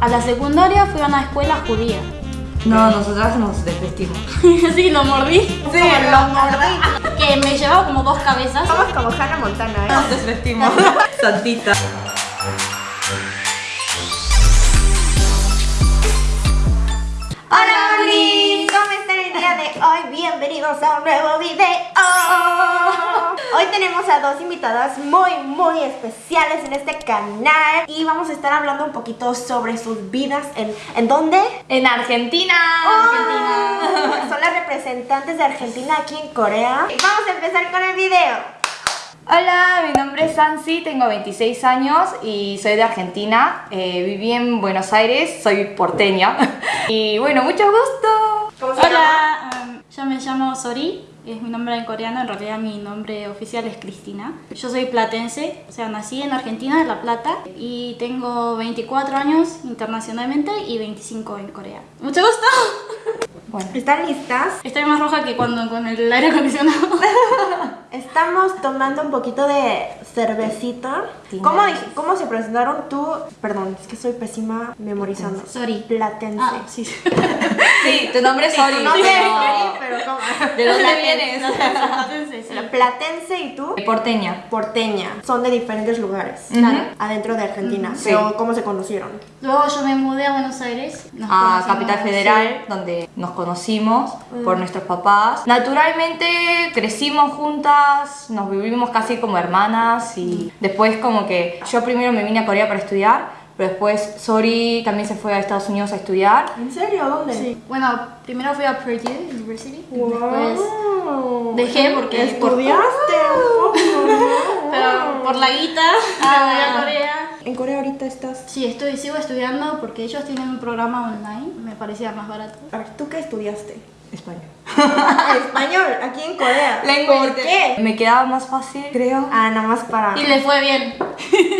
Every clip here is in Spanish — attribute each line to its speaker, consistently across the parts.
Speaker 1: A la secundaria fui a una escuela judía.
Speaker 2: No, nosotras nos desvestimos.
Speaker 1: sí, lo mordí.
Speaker 3: Sí, lo mordí.
Speaker 1: Que me llevaba como dos cabezas.
Speaker 3: Somos como Hannah Montana, ¿eh?
Speaker 2: Nos desvestimos. Santita.
Speaker 3: Hola, Blis. ¿Cómo están el día de hoy? Bienvenidos a un nuevo video. Hoy tenemos a dos invitadas muy, muy especiales en este canal y vamos a estar hablando un poquito sobre sus vidas en, ¿en dónde?
Speaker 2: En Argentina.
Speaker 3: Argentina. Son las representantes de Argentina aquí en Corea. Vamos a empezar con el video.
Speaker 2: Hola, mi nombre es Sansi, tengo 26 años y soy de Argentina. Eh, viví en Buenos Aires, soy porteña. y bueno, mucho gusto.
Speaker 3: ¿Cómo se llama?
Speaker 1: Hola, um, yo me llamo Sori, es mi nombre en coreano, en realidad mi nombre oficial es Cristina. Yo soy platense, o sea, nací en Argentina, en La Plata, y tengo 24 años internacionalmente y 25 en Corea. ¡Mucho gusto!
Speaker 2: Bueno,
Speaker 3: ¿Están listas?
Speaker 1: Estoy más roja que cuando con el aire acondicionado.
Speaker 3: Estamos tomando un poquito de cervecita. ¿Cómo, ¿Cómo se presentaron tú? Perdón, es que soy pésima memorizando.
Speaker 1: Sorry.
Speaker 3: Platense.
Speaker 1: Ah, sí.
Speaker 2: sí, tu nombre es Sori.
Speaker 3: No sé,
Speaker 2: pero-
Speaker 3: pero ¿cómo?
Speaker 2: ¿De dónde vienes?
Speaker 1: Platense, sí.
Speaker 3: Platense y tú
Speaker 2: Porteña.
Speaker 3: porteña. Son de diferentes lugares. Claro, Adentro de Argentina.
Speaker 2: Sí.
Speaker 3: Pero ¿cómo se conocieron?
Speaker 1: Luego yo me mudé a Buenos Aires. nos
Speaker 2: a Capital Federal, donde nos conocimos por nuestros papás. Naturalmente crecimos juntas, nos vivimos casi como hermanas y después como que yo primero me vine a Corea para estudiar, pero después Sori también se fue a Estados Unidos a estudiar.
Speaker 3: ¿En serio? ¿Dónde?
Speaker 1: Sí. Bueno, primero fui a Purdue University.
Speaker 3: Wow.
Speaker 1: Después dejé porque
Speaker 3: ¿Estudiaste poco?
Speaker 1: Pero por la guita
Speaker 2: Ah.
Speaker 1: me voy a Corea.
Speaker 3: En Corea ahorita estás...
Speaker 1: Sí, estoy, sigo estudiando porque ellos tienen un programa online, me parecía más barato.
Speaker 3: A ver, ¿tú qué estudiaste?
Speaker 2: Español.
Speaker 3: Español, aquí en Corea. ¿Por qué?
Speaker 2: Me quedaba más fácil, creo.
Speaker 3: Ah, nada más para...
Speaker 1: Y le fue bien.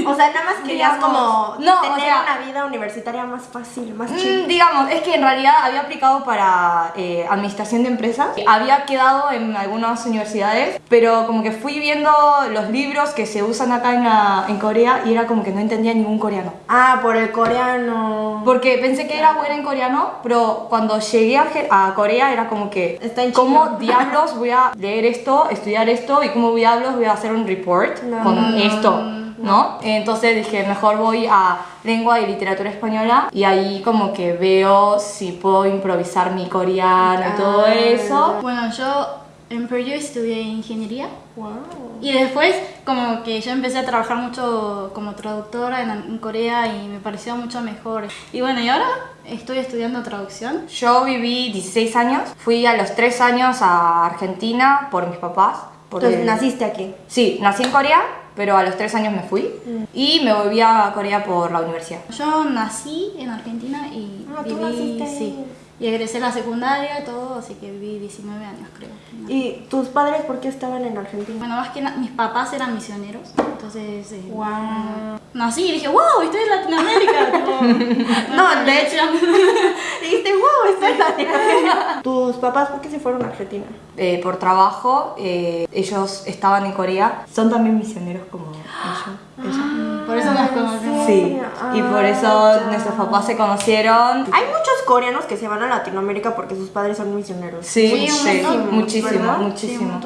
Speaker 3: O sea, nada más querías
Speaker 2: Digamos,
Speaker 3: como
Speaker 2: no, o
Speaker 3: tener
Speaker 2: sea-
Speaker 3: una vida universitaria más fácil, más
Speaker 2: Mm,
Speaker 3: chill.
Speaker 2: digamos, es que en realidad había aplicado para eh, administración de empresas, había quedado en algunas universidades, pero como que fui viendo los libros que se usan acá en, la- en Corea y era como que no entendía ningún coreano.
Speaker 3: Ah, por el coreano.
Speaker 2: Porque pensé que era buena en coreano, pero cuando llegué a, a Corea era como que,
Speaker 3: Está en
Speaker 2: ¿cómo diablos voy a leer esto, estudiar esto y cómo diablos voy a hacer un report
Speaker 3: No,
Speaker 2: con esto? ¿No? Entonces dije, mejor voy a lengua y literatura española y ahí como que veo si puedo improvisar mi coreano y todo eso.
Speaker 1: Bueno, yo en Purdue estudié ingeniería
Speaker 3: Wow.
Speaker 1: y después como que yo empecé a trabajar mucho como traductora en, en Corea y me pareció mucho mejor. Y bueno, y ahora estoy estudiando traducción.
Speaker 2: Yo viví 16 años, fui a los 3 años a Argentina por mis papás. porque-
Speaker 3: Entonces naciste aquí.
Speaker 2: Sí, nací en Corea, pero a los tres años me fui
Speaker 3: Mm.
Speaker 2: y me volví a Corea por la universidad.
Speaker 1: Yo nací en Argentina y
Speaker 3: Ah, tú
Speaker 1: viví,
Speaker 3: naciste ahí.
Speaker 1: sí, y egresé la secundaria, todo, así que viví 19 años creo.
Speaker 3: ¿Y tus padres por qué estaban en Argentina?
Speaker 1: Bueno, más que na- mis papás eran misioneros, entonces eh,
Speaker 3: Wow.
Speaker 1: nací y dije, wow, estoy en Latinoamérica.
Speaker 3: No, de hecho. Dijiste, wow, estoy en Latinoamérica. ¿Tus papás por qué se fueron a Argentina?
Speaker 2: Eh, por trabajo, eh, ellos estaban en Corea, son también misioneros como ellos. ella.
Speaker 1: Por eso nos conocemos.
Speaker 2: Sí, y por eso
Speaker 3: ya.
Speaker 2: nuestros papás se conocieron.
Speaker 3: Hay muchos coreanos que se van a Latinoamérica porque sus padres son misioneros.
Speaker 2: Sí,
Speaker 1: Sí,
Speaker 2: muchísimo, muchísimo.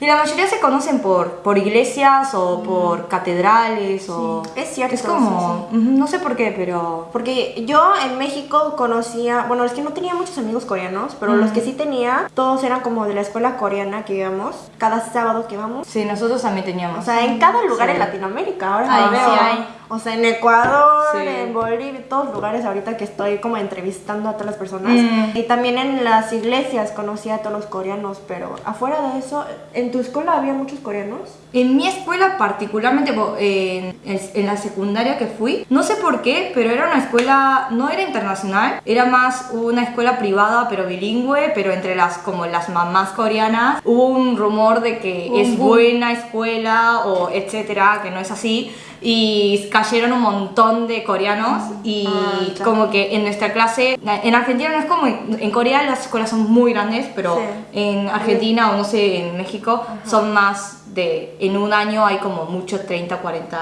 Speaker 2: y la mayoría se conocen por, por iglesias o por catedrales o...
Speaker 3: Es cierto,
Speaker 2: Es como, no sé por qué, pero...
Speaker 3: Porque yo en México conocía, bueno, es que no tenía muchos amigos coreanos, pero los que sí tenía, todos eran como de la escuela coreana que íbamos, cada sábado que íbamos.
Speaker 2: Sí, nosotros también teníamos.
Speaker 3: O sea, en cada lugar
Speaker 2: Sí.
Speaker 3: en Latinoamérica, ahora
Speaker 1: Ahí
Speaker 3: lo veo.
Speaker 1: Sí hay.
Speaker 3: O sea, en Ecuador,
Speaker 2: Sí.
Speaker 3: en Bolivia, todos lugares ahorita que estoy como entrevistando a todas las personas.
Speaker 2: Mm.
Speaker 3: Y también en las iglesias conocí a todos los coreanos, pero afuera de eso, ¿en tu escuela había muchos coreanos?
Speaker 2: En mi escuela particularmente, en, en la secundaria que fui, no sé por qué, pero era una escuela, no era internacional, era más una escuela privada pero bilingüe, pero entre las como las mamás coreanas hubo un rumor de que es buena escuela o etcétera, que no es así. Y cayeron un montón de coreanos y
Speaker 3: Ah, ya.
Speaker 2: como que en nuestra clase, en Argentina no es como, en Corea las escuelas son muy grandes, pero
Speaker 3: Sí.
Speaker 2: en Argentina o no sé, en México son más de, en un año hay como mucho 30, 40.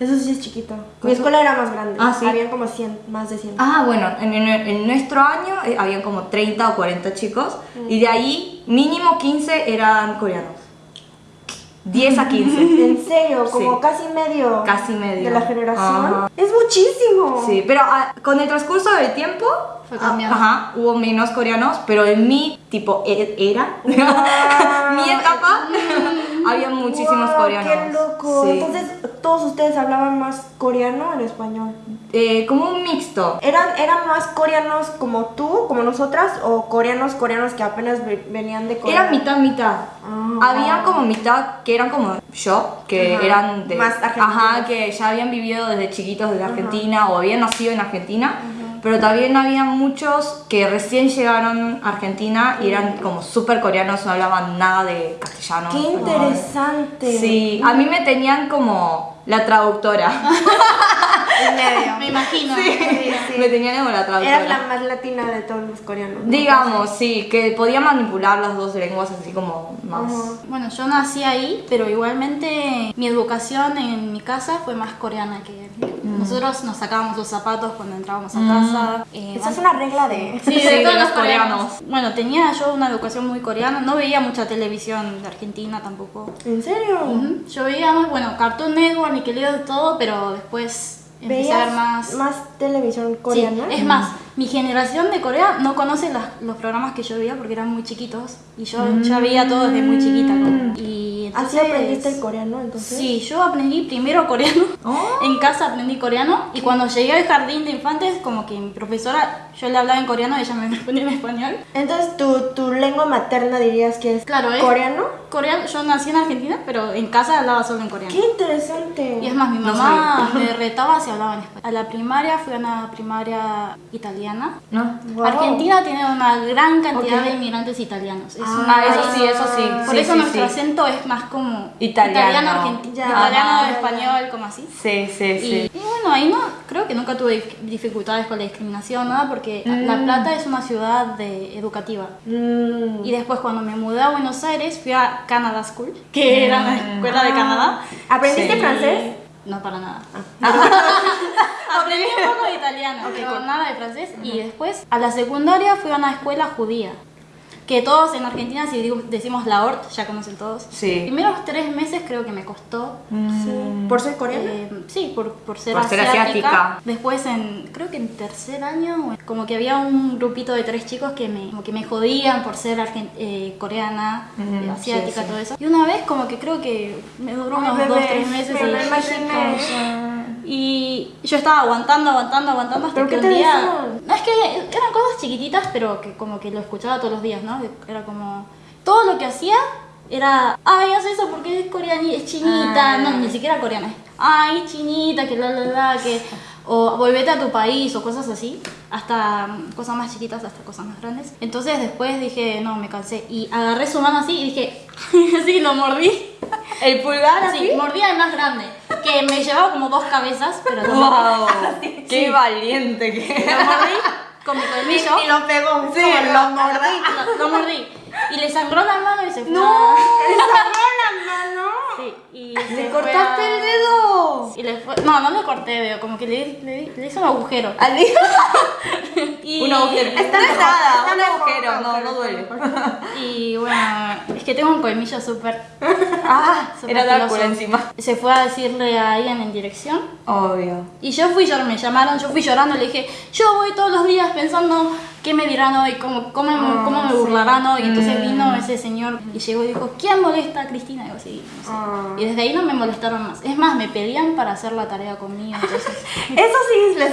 Speaker 3: Eso sí es chiquito. Mi escuela era más grande.
Speaker 2: Ah, ¿sí?
Speaker 3: Habían como 100, más de 100.
Speaker 2: Ah, bueno, en, en- en nuestro año eh, habían como 30 o 40 chicos y de ahí mínimo 15 eran coreanos. 10 a 15.
Speaker 3: ¿En serio? Como
Speaker 2: Sí.
Speaker 3: casi medio.
Speaker 2: Casi medio.
Speaker 3: De la generación.
Speaker 2: Ajá.
Speaker 3: Es muchísimo.
Speaker 2: Sí, pero ah, con el transcurso del tiempo
Speaker 1: Fue cambiando.
Speaker 2: Ajá, hubo menos coreanos, pero en mi tipo e- era,
Speaker 3: Wow.
Speaker 2: mi etapa, había muchísimos
Speaker 3: Wow,
Speaker 2: coreanos.
Speaker 3: ¡Qué loco!
Speaker 2: Sí.
Speaker 3: Entonces, todos ustedes hablaban más coreano o en español.
Speaker 2: Eh, como un mixto.
Speaker 3: ¿Eran, ¿Eran más coreanos como tú, como nosotras, o coreanos, coreanos que apenas ve- venían de Corea?
Speaker 2: Era mitad, mitad.
Speaker 3: Ah.
Speaker 2: Había como mitad que eran como yo, que
Speaker 3: Ajá.
Speaker 2: eran de.
Speaker 3: Más.
Speaker 2: Ajá, que ya habían vivido desde chiquitos desde Argentina o habían nacido en Argentina. Pero también había muchos que recién llegaron a Argentina y eran como súper coreanos, no hablaban nada de castellano.
Speaker 3: ¡Qué interesante!
Speaker 2: Sí, a mí me tenían como la traductora.
Speaker 3: En medio.
Speaker 1: Me imagino.
Speaker 2: me tenían como la traductora.
Speaker 3: Eras la más latina de todos los coreanos. ¿no?
Speaker 2: Digamos, sí, que podía manipular las dos lenguas así como más.
Speaker 3: Ajá.
Speaker 1: Bueno, yo nací ahí, pero igualmente mi educación en mi casa fue más coreana que nosotros nos sacábamos los zapatos cuando entrábamos a casa. eh,
Speaker 3: Esa es una regla de...
Speaker 1: Sí, de
Speaker 2: Sí, de
Speaker 1: todos
Speaker 2: los
Speaker 1: los coreanos. Bueno, tenía yo una educación muy coreana, no veía mucha televisión de Argentina tampoco.
Speaker 3: ¿En serio?
Speaker 1: Ujú. Yo veía más, bueno, Cartoon Network, Nickelodeon, todo, pero después empecé a ver
Speaker 3: ¿Veías
Speaker 1: más...
Speaker 3: televisión
Speaker 1: Sí,
Speaker 3: coreana?
Speaker 1: es más, mi generación de Corea no conoce las- los programas que yo veía porque eran muy chiquitos y yo ya veía todo desde muy chiquita. Y
Speaker 3: ¿Así
Speaker 1: entonces-
Speaker 3: aprendiste el coreano entonces?
Speaker 1: Sí, yo aprendí primero coreano.
Speaker 2: Oh.
Speaker 1: En casa aprendí coreano y cuando llegué al jardín de infantes, como que mi profesora, yo le hablaba en coreano y ella me respondía en español.
Speaker 3: Entonces, ¿tu, tu lengua materna dirías que es
Speaker 1: Claro,
Speaker 3: coreano?
Speaker 1: Coreano, yo nací en Argentina, pero en casa hablaba solo en coreano.
Speaker 3: ¡Qué interesante!
Speaker 1: Y es más, mi
Speaker 2: No
Speaker 1: mamá me retaba si hablaba en español. A la primaria fui a una primaria italiana.
Speaker 2: ¿No?
Speaker 3: Wow.
Speaker 1: Argentina tiene una gran cantidad
Speaker 3: Ok.
Speaker 1: de inmigrantes italianos. Es
Speaker 3: Ah,
Speaker 1: un
Speaker 2: Ah, eso sí, eso sí.
Speaker 1: Por
Speaker 2: Sí,
Speaker 1: eso
Speaker 2: sí,
Speaker 1: nuestro
Speaker 2: sí.
Speaker 1: acento es más como
Speaker 2: Italiano.
Speaker 1: argentino, italiano, español, como así.
Speaker 2: Sí, sí,
Speaker 1: Y,
Speaker 2: sí.
Speaker 1: y bueno, ahí no, creo que nunca tuve dif- dificultades con la discriminación, nada, porque La Plata es una ciudad de, educativa.
Speaker 3: Mm.
Speaker 1: Y después cuando me mudé a Buenos Aires fui a Canada School, que era la escuela de Canadá.
Speaker 3: ¿Aprendiste
Speaker 2: Sí.
Speaker 3: francés?
Speaker 1: No, para nada.
Speaker 3: Ah.
Speaker 1: Aprendí un poco de italiano, pero nada de francés. Y después a la secundaria fui a una escuela judía. Que todos en Argentina, si digo- decimos la ORT, ya conocen todos.
Speaker 2: Sí.
Speaker 1: Primeros tres meses creo que me costó.
Speaker 3: Sí. ¿Por ser coreana?
Speaker 1: Eh, sí, por, por ser
Speaker 2: Por ser
Speaker 1: asiática. Después, en, creo que en tercer año, como que había un grupito de tres chicos que me, como que me jodían por ser eh, coreana,
Speaker 2: Ujú,
Speaker 1: eh, asiática,
Speaker 2: sí, sí.
Speaker 1: todo eso. Y una vez, como que creo que me duró
Speaker 3: Ay,
Speaker 1: unos
Speaker 3: bebé,
Speaker 1: dos, tres meses.
Speaker 3: me
Speaker 1: y,
Speaker 3: imaginé.
Speaker 1: Y yo estaba aguantando, aguantando, aguantando hasta
Speaker 3: ¿Pero
Speaker 1: que un día.
Speaker 3: decían?
Speaker 1: No, es que eran cosas chiquititas, pero que como que lo escuchaba todos los días, ¿no? Era como. Todo lo que hacía era. Ay, haz eso porque es coreana, es chinita.
Speaker 2: Ah.
Speaker 1: No, ni siquiera coreana. Ay, chinita, que la la la, que. O volvete a tu país o cosas así. Hasta mm, cosas más chiquitas, hasta cosas más grandes. Entonces después dije, no, me cansé. Y agarré su mano así y dije. así lo mordí.
Speaker 2: ¿El pulgar así?
Speaker 1: Sí, mordía el más grande. Que me llevaba como dos cabezas, pero mordí.
Speaker 2: ¡Wow! ¡Qué valiente que
Speaker 1: Lo mordí con mi colmillo.
Speaker 3: Y lo pegó.
Speaker 2: Sí, lo
Speaker 3: mordí.
Speaker 1: Lo, lo mordí. Y le sangró la mano y se fue.
Speaker 3: ¡No! ¡Le sangró la mano!
Speaker 1: Sí, y
Speaker 2: ¿Le cortaste
Speaker 1: a-
Speaker 2: el dedo?
Speaker 1: Y le fue... No, no le corté dedo, como que le, le, le hice un agujero.
Speaker 2: ¿Al?
Speaker 1: Y,
Speaker 2: Un agujero.
Speaker 3: Está está
Speaker 2: un agujero, no, no duele.
Speaker 1: Y bueno, es que tengo un colmillo súper...
Speaker 2: Ah,
Speaker 1: súper
Speaker 2: era Drácula encima.
Speaker 1: Se fue a decirle a alguien en dirección.
Speaker 2: Obvio.
Speaker 1: Y yo fui, me llamaron, yo fui llorando, le dije, yo voy todos los días pensando qué me dirán hoy, cómo, cómo,
Speaker 3: Ah,
Speaker 1: cómo me burlarán hoy. Entonces
Speaker 2: Mm.
Speaker 1: vino ese señor y llegó y dijo, ¿quién molesta a Cristina? Y yo, sí, no sé.
Speaker 3: Ah.
Speaker 1: Y desde ahí no me molestaron más. Es más, me pedían para hacer la tarea conmigo. Entonces,
Speaker 3: Eso sí, les,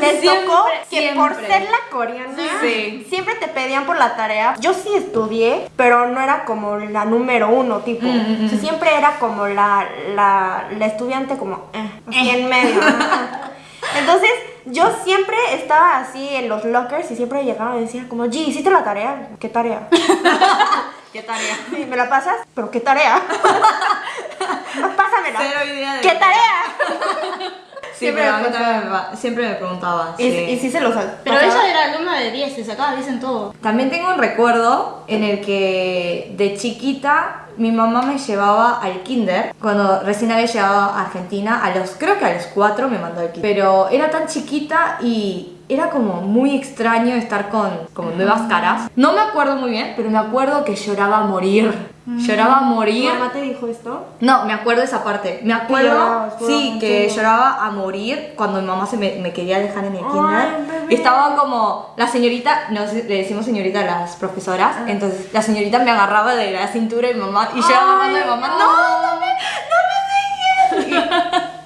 Speaker 3: les
Speaker 2: Siempre,
Speaker 3: tocó que por
Speaker 2: siempre.
Speaker 3: ser la coreana,
Speaker 2: Sí.
Speaker 3: siempre te pedían por la tarea. Yo sí estudié, pero no era como la número uno, tipo.
Speaker 2: Mm, mm,
Speaker 3: O sea, siempre era como la, la, la estudiante como, eh, así en medio. Entonces, yo siempre estaba así en los lockers y siempre llegaban y decían como, G, ¿hiciste la tarea? ¿Qué tarea?
Speaker 2: ¿Qué tarea?
Speaker 3: Sí, ¿Me la pasas? ¿Pero qué tarea? Pásamela.
Speaker 2: Cero idea de
Speaker 3: ¿Qué tarea?
Speaker 2: Sí,
Speaker 3: Siempre
Speaker 2: pero
Speaker 3: me
Speaker 2: pa- siempre me preguntaban.
Speaker 3: Y, y sí se los
Speaker 1: pero
Speaker 3: pasaba.
Speaker 1: ella era alumna de 10, se sacaba 10 en todo.
Speaker 2: También tengo un recuerdo en el que de chiquita mi mamá me llevaba al kinder cuando recién había llegado a Argentina. A los, creo que a los cuatro me mandó al kinder. Pero era tan chiquita y era como muy extraño estar con como nuevas caras. No me acuerdo muy bien, pero me acuerdo que lloraba a morir. Lloraba a
Speaker 3: ¿Tu
Speaker 2: morir.
Speaker 3: mamá te dijo esto?
Speaker 2: No, me acuerdo esa parte. Me acuerdo,
Speaker 3: llorabas,
Speaker 2: sí, que lloraba a morir cuando mi mamá se me, me quería dejar en el kinder. Estaba como, la señorita, nos, le decimos señorita a las profesoras,
Speaker 3: Ah.
Speaker 2: entonces la señorita me agarraba de la cintura mi mamá y yo agarrando de mi mamá, no, no no dejes.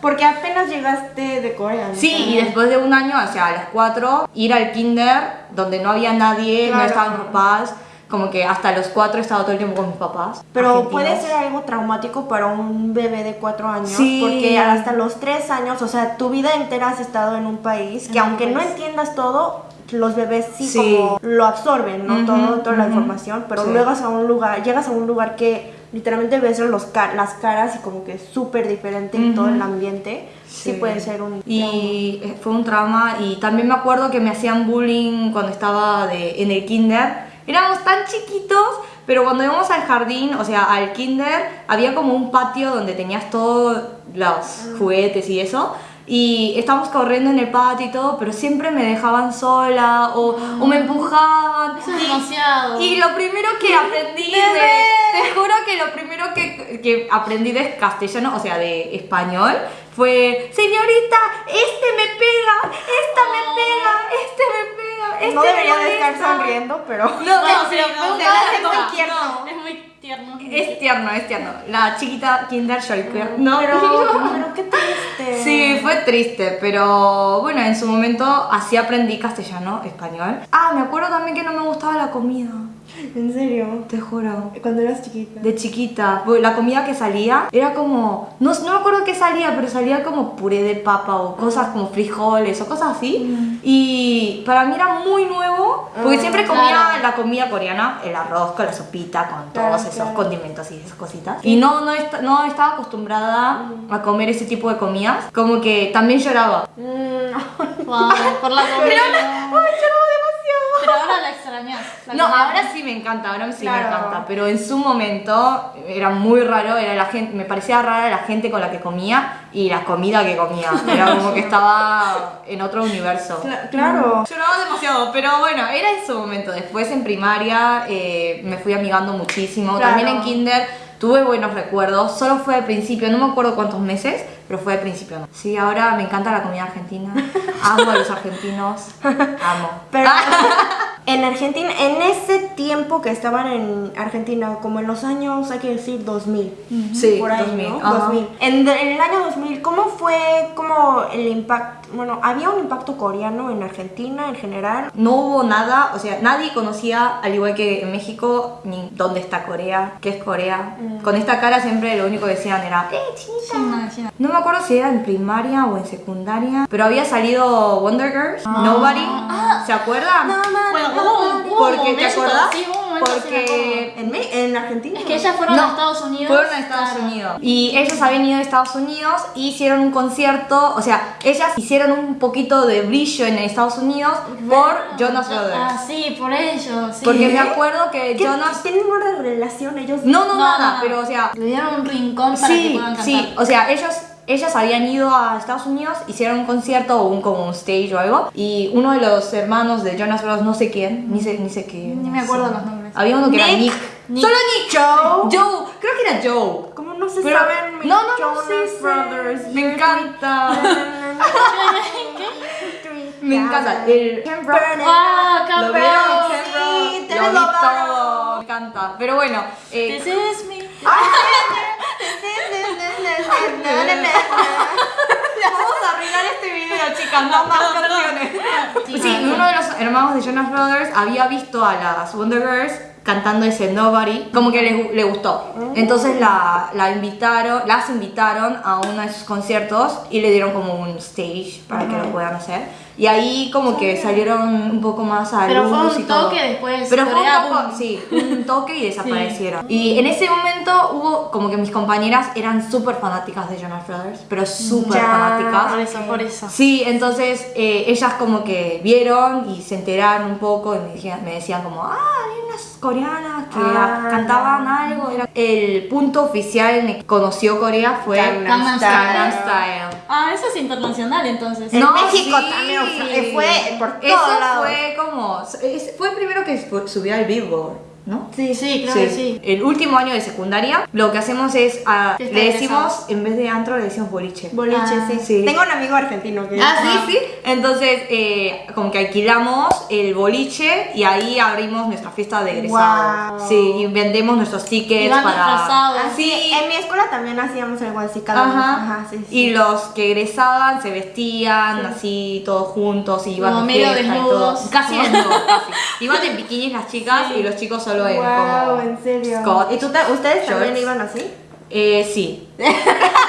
Speaker 3: Porque apenas llegaste de Corea. ¿no?
Speaker 2: Sí, y después de un año, o sea, a los cuatro, ir al kinder donde no había nadie, no
Speaker 3: Claro.
Speaker 2: estaban mis papás, como que hasta los cuatro he estado todo el tiempo con mis papás.
Speaker 3: Pero
Speaker 2: argentinos.
Speaker 3: puede ser algo traumático para un bebé de cuatro años.
Speaker 2: Sí.
Speaker 3: Porque hasta los tres años, o sea, tu vida entera has estado en un país que aunque no entiendas todo, los bebés sí,
Speaker 2: Sí.
Speaker 3: como lo absorben, ¿no?
Speaker 2: Ujú,
Speaker 3: todo, toda la
Speaker 2: ujú.
Speaker 3: información. Pero
Speaker 2: Sí.
Speaker 3: luego a un lugar, llegas a un lugar que literalmente ves los ca- las caras y como que súper diferente y todo
Speaker 2: Ujú.
Speaker 3: el ambiente. Sí.
Speaker 2: Sí.
Speaker 3: puede ser un
Speaker 2: Y eh, fue un trauma y también me acuerdo que me hacían bullying cuando estaba de, en el kinder. Éramos tan chiquitos, pero cuando íbamos al jardín, o sea, al kinder, había como un patio donde tenías todos los juguetes y eso. Y estábamos corriendo en el patio y todo, pero siempre me dejaban sola o, o me empujaban.
Speaker 1: Eso es
Speaker 2: Y-
Speaker 1: demasiado.
Speaker 2: y lo primero que aprendí de, te juro que lo primero que, que aprendí de castellano, o sea, de español, fue, señorita, este me pega, esta me pega, este me pega, este
Speaker 3: No
Speaker 2: me
Speaker 3: debería de estar
Speaker 2: molesta".
Speaker 3: sonriendo, pero...
Speaker 2: No, pero
Speaker 1: es muy tierno.
Speaker 2: Es tierno, es tierno. La chiquita Kinder Joy, no,
Speaker 3: Pero, pero qué triste.
Speaker 2: Sí, fue triste, pero bueno, en su momento así aprendí castellano, español. Ah, me acuerdo también que no me gustaba la comida,
Speaker 3: ¿En serio?
Speaker 2: te juro.
Speaker 3: Cuando eras chiquita.
Speaker 2: De chiquita, la comida que salía era como, no, no me acuerdo qué salía, pero salía como puré de papa o cosas como frijoles o cosas así. Y para mí era muy nuevo, porque
Speaker 3: Ah,
Speaker 2: siempre comía
Speaker 1: claro.
Speaker 2: la comida coreana, el arroz con la sopita, con
Speaker 3: Claro,
Speaker 2: todos esos
Speaker 3: claro.
Speaker 2: condimentos y esas cositas. Y no, no, est- no estaba acostumbrada a comer ese tipo de comidas, como que también lloraba.
Speaker 3: Mm,
Speaker 1: Wow, por la comida. Pero ahora la extrañas. la
Speaker 2: No,
Speaker 1: comida.
Speaker 2: ahora sí me encanta, ahora sí
Speaker 3: Claro.
Speaker 2: me encanta, pero en su momento era muy raro, era la gente, me parecía rara la gente con la que comía y la comida que comía, era como que estaba en otro universo.
Speaker 3: cla- claro.
Speaker 2: Lloraba demasiado, pero bueno, era en su momento. Después en primaria eh, me fui amigando muchísimo,
Speaker 3: Claro.
Speaker 2: también en kinder tuve buenos recuerdos, solo fue al principio, no me acuerdo cuántos meses, pero fue al principio. ¿no? Sí, ahora me encanta la comida argentina, amo a los argentinos, amo.
Speaker 3: Pero en Argentina, en ese tiempo que estaban en Argentina, como en los años, hay que decir 2000.
Speaker 2: Sí,
Speaker 3: por ahí,
Speaker 2: 2000,
Speaker 3: ¿no?
Speaker 2: ajá.
Speaker 3: 2000. En, en el año 2000, ¿cómo fue como el impacto? Bueno, ¿había un impacto coreano en Argentina en general?
Speaker 2: No hubo nada, o sea, nadie conocía, al igual que en México, ni dónde está Corea, qué es Corea. Con esta cara siempre lo único que decían era, ¡eh, chinita!
Speaker 1: China, China.
Speaker 2: No me acuerdo si era en primaria o en secundaria, pero había salido Wonder Girls, Nobody, ¿se acuerdan?
Speaker 1: Bueno, hubo un, hubo un
Speaker 2: Porque, ¿te?
Speaker 1: Sí, hubo un momento.
Speaker 2: Porque
Speaker 3: ¿En, en Argentina?
Speaker 1: Es que ellas fueron a Estados Unidos.
Speaker 2: Fueron a Estados
Speaker 1: claro.
Speaker 2: Unidos. Y ellos habían ido a Estados Unidos, hicieron un concierto, o sea, ellas hicieron un poquito de brillo en Estados Unidos por Jonas Brothers.
Speaker 1: Ah, sí, por ello, sí.
Speaker 2: Porque me acuerdo que
Speaker 3: ¿Qué,
Speaker 2: Jonas...
Speaker 3: ¿Tienen una relación ellos?
Speaker 2: No, no,
Speaker 1: No,
Speaker 2: nada, pero o sea...
Speaker 1: Le dieron un rincón para que
Speaker 2: Sí,
Speaker 1: puedan cantar.
Speaker 2: sí, o sea, ellos... Ellas habían ido a Estados Unidos, hicieron un concierto o un como un stage o algo, y uno de los hermanos de Jonas Brothers, no sé quién, ni sé, ni sé quién.
Speaker 1: Ni me acuerdo los nombres.
Speaker 2: Había uno que era
Speaker 3: Nick.
Speaker 2: Nick.
Speaker 1: Nick.
Speaker 2: Solo Nick.
Speaker 3: Joe.
Speaker 2: Joe, creo que era Joe.
Speaker 3: ¿Cómo no se
Speaker 2: Pero-
Speaker 3: saben? mis
Speaker 2: no, no, no,
Speaker 3: Jonas
Speaker 2: sí, sí.
Speaker 3: Brothers.
Speaker 2: Me encanta. Me encanta. El Ken Brown.
Speaker 1: Ah.
Speaker 2: Ken
Speaker 3: Sí,
Speaker 2: Brown.
Speaker 3: te
Speaker 2: Lo
Speaker 3: lo.
Speaker 2: Me encanta. Pero bueno, eh,
Speaker 1: This is me.
Speaker 2: vamos a arreglar este video, chicas. No más canciones.
Speaker 1: Sí,
Speaker 2: Sí,
Speaker 1: no,
Speaker 2: uno de los hermanos de Jonas Brothers había visto a las Wonder Girls cantando ese Nobody, como que le, le gustó. Entonces la, la invitaron, las invitaron a uno de sus conciertos y le dieron como un stage para que lo puedan hacer. Y ahí como que salieron un poco más a
Speaker 1: Pero fue un
Speaker 2: y todo.
Speaker 1: toque después,
Speaker 2: Pero fue un poco, sí, un toque y desaparecieron. Y en ese momento hubo como que mis compañeras eran súper fanáticas de Jonas Brothers, pero súper fanáticas.
Speaker 1: Por eso, por eso.
Speaker 2: Sí, entonces eh, ellas como que vieron y se enteraron un poco y me, dijeron- me decían como, ah, hay unas coreanas que
Speaker 3: Ah,
Speaker 2: cantaban algo. Era... El punto oficial en el que conoció Corea fue
Speaker 3: Gangnam
Speaker 1: Style.
Speaker 2: Style.
Speaker 1: Ah, eso es internacional entonces.
Speaker 3: En
Speaker 2: No,
Speaker 3: México
Speaker 2: sí.
Speaker 3: también fue por
Speaker 2: Eso
Speaker 3: lados.
Speaker 2: fue como. Fue el primero que subió al Billboard, ¿no?
Speaker 1: Sí, sí, creo que sí.
Speaker 2: El último año de secundaria, lo que hacemos es. ah, le
Speaker 1: de
Speaker 2: decimos,
Speaker 1: egresados.
Speaker 2: en vez de antro, le decimos boliche.
Speaker 3: Boliche,
Speaker 1: Ah,
Speaker 3: sí.
Speaker 2: sí.
Speaker 3: Tengo un amigo argentino que
Speaker 2: Ah, sí, sí. Entonces, eh, como que alquilamos el boliche y ahí abrimos nuestra fiesta de egresado.
Speaker 3: Wow.
Speaker 2: Sí, y vendemos nuestros tickets para.
Speaker 1: disfrazados.
Speaker 3: Ah, en mi escuela también hacíamos algo así cada.
Speaker 2: Ajá.
Speaker 3: Ajá, sí, sí.
Speaker 2: Y los que egresaban se vestían así todos juntos y iban
Speaker 1: Como medio desnudos.
Speaker 2: Casi desnudos, casi. Iban en bikinis las chicas y los chicos solo en
Speaker 3: Wow,
Speaker 2: como
Speaker 3: en serio.
Speaker 2: Scott.
Speaker 3: ¿Y tú ustedes también iban así?
Speaker 2: Eh, sí.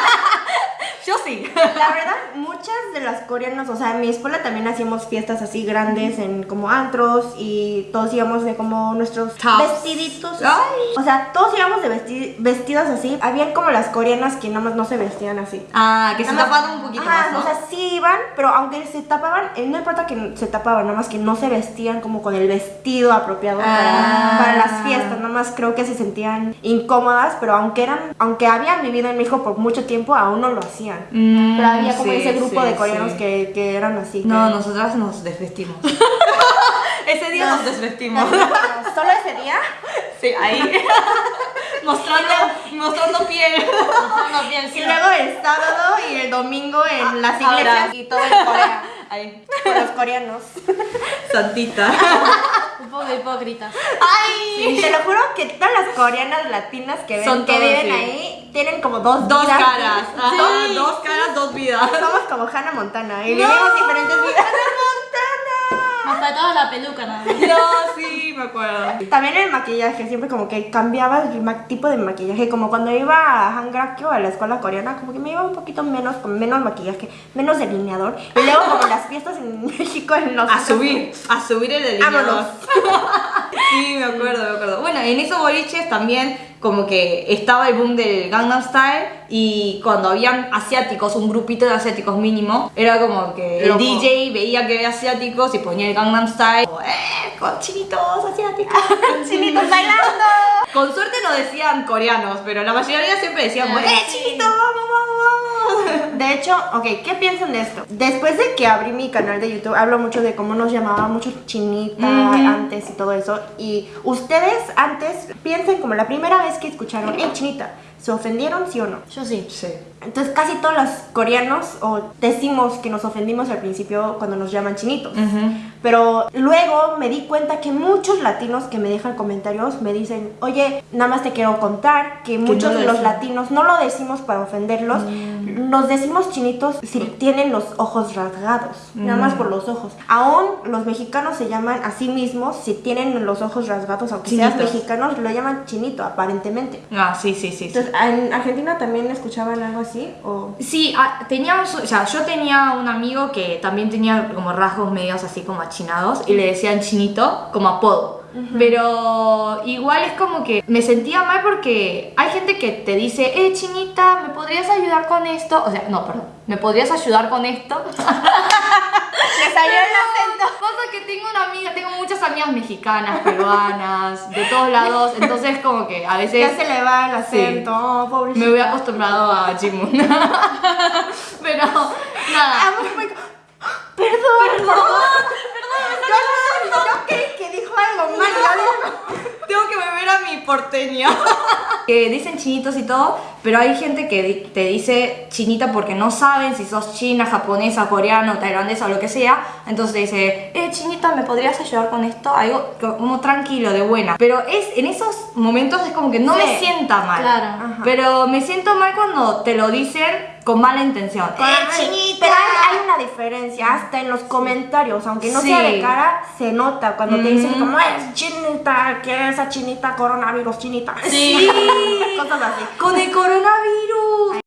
Speaker 2: Sí.
Speaker 3: La verdad, muchas de las coreanas, o sea, en mi escuela también hacíamos fiestas así grandes en como antros y todos íbamos de como nuestros
Speaker 2: Tops.
Speaker 3: vestiditos.
Speaker 2: Ay.
Speaker 3: O sea, todos íbamos de vesti- vestidos así. Habían como las coreanas que nada más no se vestían así.
Speaker 2: Ah, que se
Speaker 3: Nada
Speaker 2: tapaban un poquito
Speaker 3: Ajá,
Speaker 2: más, ¿no?
Speaker 3: O sea, sí iban, pero aunque se tapaban, eh, no importa que se tapaban, nada más que no se vestían como con el vestido apropiado
Speaker 2: Ah.
Speaker 3: para, para las fiestas, nada más creo que se sentían incómodas, pero aunque eran, aunque habían vivido en México por mucho tiempo, aún no lo hacían.
Speaker 2: Mm,
Speaker 3: Pero había como
Speaker 2: sí,
Speaker 3: ese grupo
Speaker 2: sí,
Speaker 3: de coreanos
Speaker 2: sí.
Speaker 3: que, que eran así.
Speaker 2: No,
Speaker 3: que-
Speaker 2: nosotras nos desvestimos. Ese día nos desvestimos.
Speaker 3: Solo ese día.
Speaker 2: Sí, ahí. mostrando, mostrando piel.
Speaker 1: No pienso.
Speaker 3: Y luego el sábado y el domingo en las iglesias
Speaker 2: Ahora.
Speaker 3: y todo en Corea.
Speaker 2: Ahí.
Speaker 3: Con los coreanos.
Speaker 2: Santita.
Speaker 1: Un poco hipócritas.
Speaker 3: Ay, te lo juro que todas las coreanas latinas que, ven,
Speaker 2: Son
Speaker 3: que
Speaker 2: todos,
Speaker 3: viven
Speaker 2: sí.
Speaker 3: ahí tienen como dos
Speaker 2: Dos
Speaker 3: vidas.
Speaker 2: caras.
Speaker 3: Sí.
Speaker 2: Dos caras, dos vidas.
Speaker 3: Somos como Hannah Montana y vivimos diferentes vidas.
Speaker 1: Me faltaba la peluca nada más.
Speaker 2: No, sí, me acuerdo.
Speaker 3: También el maquillaje, siempre como que cambiaba el tipo de maquillaje. Como cuando iba a Hangrakyo, a la escuela coreana, como que me iba un poquito menos, con menos maquillaje, menos delineador. Y luego como las fiestas en México en los...
Speaker 2: A subir, a subir el delineador. Sí, me acuerdo, me acuerdo. Bueno, en esos boliches también como que estaba el boom del Gangnam Style y cuando habían asiáticos, un grupito de asiáticos mínimo, era como que el
Speaker 3: Loco.
Speaker 2: DJ veía que había asiáticos y ponía el Gangnam Style. como, ¡Eh! Con chinitos asiáticos.
Speaker 3: ¡Chinitos bailando!
Speaker 2: Con suerte no decían coreanos, pero la mayoría siempre decíamos,
Speaker 1: Ah,
Speaker 2: ¡Eh,
Speaker 1: sí.
Speaker 2: chinitos, vamos, vamos, vamos!
Speaker 3: De hecho, ok, ¿qué piensan de esto? Después de que abrí mi canal de YouTube, hablo mucho de cómo nos llamaban mucho chinita
Speaker 2: Ujú.
Speaker 3: antes y todo eso. Y ustedes antes piensen como la primera vez que escucharon, ¡Ey, chinita! ¿Se ofendieron, sí o no?
Speaker 1: Yo sí.
Speaker 2: Sí.
Speaker 3: Entonces casi todos los coreanos o decimos que nos ofendimos al principio cuando nos llaman chinitos. Pero luego me di cuenta que muchos latinos que me dejan comentarios me dicen, oye, nada más te quiero contar que muchos
Speaker 2: no
Speaker 3: de
Speaker 2: lo
Speaker 3: los latinos no lo decimos para ofenderlos, nos decimos chinitos si tienen los ojos rasgados, nada más por los ojos. Aún los mexicanos se llaman a sí mismos si tienen los ojos rasgados, aunque
Speaker 2: Chinitos.
Speaker 3: mexicanos, lo llaman chinito aparentemente.
Speaker 2: Ah, sí, sí, sí. sí.
Speaker 3: Entonces, ¿en Argentina también escuchaban algo así? ¿O?
Speaker 2: Sí, ah, teníamos, o sea, yo tenía un amigo que también tenía como rasgos medios así como achinados y le decían chinito como apodo. Pero igual es como que me sentía mal porque hay gente que te dice, eh, chinita, ¿me podrías ayudar con esto? O sea, no, perdón, ¿me podrías ayudar con esto?
Speaker 3: Le salió el acento.
Speaker 2: Pasa que tengo una amiga, tengo muchas amigas mexicanas, peruanas, de todos lados, entonces como que a veces...
Speaker 3: Ya se le va el
Speaker 2: Sí.
Speaker 3: acento, oh, pobrecita.
Speaker 2: Me voy acostumbrado a Jimun. Pero nada.
Speaker 3: Perdón, perdón, yo, yo creí que dijo algo mal. yo digo-
Speaker 2: Tengo que porteña. que dicen chinitos y todo, pero hay gente que te dice chinita porque no saben si sos china, japonesa, coreano, tailandesa o lo que sea. Entonces te dice, eh, chinita, ¿me podrías ayudar con esto? Algo como tranquilo, de buena. Pero es en esos momentos es como que no
Speaker 3: Sí,
Speaker 2: me sienta mal.
Speaker 1: claro.
Speaker 2: Pero me siento mal cuando te lo dicen con mala intención. ¡Eh, chinita!
Speaker 3: Pero hay, hay una diferencia, hasta en los comentarios, aunque no
Speaker 2: Sí.
Speaker 3: sea de cara, se nota cuando te dicen como es chinita, que esa chinita, coronavirus, chinita.
Speaker 2: Sí.
Speaker 3: Cosas así.
Speaker 2: Con el coronavirus.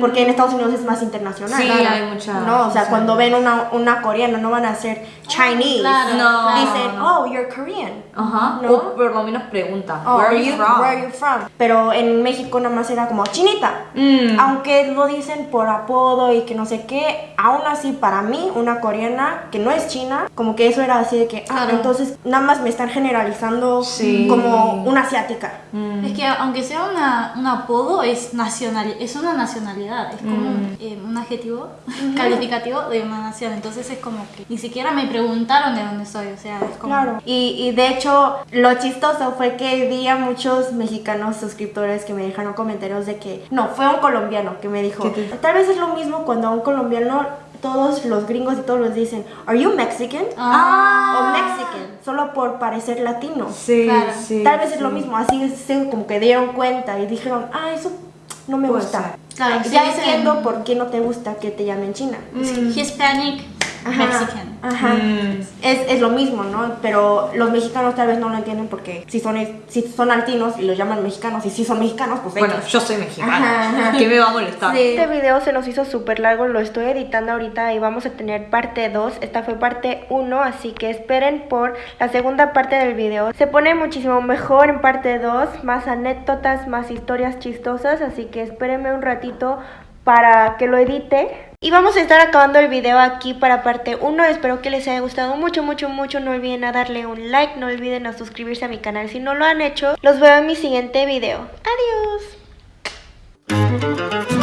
Speaker 3: Porque en Estados Unidos es más internacional.
Speaker 2: Sí,
Speaker 3: Claro.
Speaker 2: hay mucha-
Speaker 3: No, o sea,
Speaker 2: sí.
Speaker 3: cuando ven una, una coreana no van a ser Chinese.
Speaker 1: claro,
Speaker 2: No.
Speaker 3: Dicen,
Speaker 2: no.
Speaker 3: oh, you're Korean.
Speaker 2: Ajá.
Speaker 3: ¿No?
Speaker 2: O por lo menos pregunta.
Speaker 3: Oh,
Speaker 2: Where are you from?
Speaker 3: Where are you from? Pero en México nada más era como chinita.
Speaker 2: Mm.
Speaker 3: Aunque lo dicen por apodo y que no sé qué, aún así para mí, una coreana que no es china, como que eso era así de que, ah,
Speaker 1: Claro.
Speaker 3: entonces nada más me están generalizando
Speaker 2: Sí.
Speaker 3: como una asiática.
Speaker 2: Mm.
Speaker 1: Es que aunque sea una, un apodo, es, nacional, es una nacionalidad, es como
Speaker 2: Mm.
Speaker 1: eh, un adjetivo calificativo de una nación. Entonces es como que ni siquiera me preguntaron de dónde soy, o sea, es como...
Speaker 3: Claro. Y, y de hecho, lo chistoso fue que vi a muchos mexicanos suscriptores que me dejaron comentarios de que, no, fue un colombiano que me dijo,
Speaker 2: ¿Qué te-
Speaker 3: tal vez es lo mismo cuando a un colombiano todos los gringos y todos los dicen, ¿Are you Mexican?
Speaker 1: Ah.
Speaker 3: O Mexican, solo por parecer latino.
Speaker 2: Sí,
Speaker 1: Claro.
Speaker 2: sí.
Speaker 3: Tal vez es
Speaker 2: sí.
Speaker 3: lo mismo, así se como que dieron cuenta y dijeron, ah, eso no me
Speaker 2: Puede
Speaker 3: gusta.
Speaker 1: Claro,
Speaker 3: ya
Speaker 1: sí
Speaker 3: entiendo por qué no te gusta que te llamen China.
Speaker 1: Hispanic
Speaker 3: Ajá,
Speaker 1: Mexican.
Speaker 3: Ajá.
Speaker 2: Mm.
Speaker 3: Es, es lo mismo, ¿no? Pero los mexicanos tal vez no lo entienden porque si son, si son altinos y los llaman mexicanos y si son mexicanos, pues
Speaker 2: Bueno, yo soy mexicana.
Speaker 3: Ajá.
Speaker 2: ¿Qué me va a molestar?
Speaker 3: Este video se nos hizo súper largo, lo estoy editando ahorita y vamos a tener parte 2. Esta fue parte 1, así que esperen por la segunda parte del video. Se pone muchísimo mejor en parte 2, más anécdotas, más historias chistosas, así que espérenme un ratito para que lo edite. Y vamos a estar acabando el video aquí para parte 1, espero que les haya gustado mucho, mucho, mucho, no olviden a darle un like, no olviden a suscribirse a mi canal si no lo han hecho, los veo en mi siguiente video, adiós.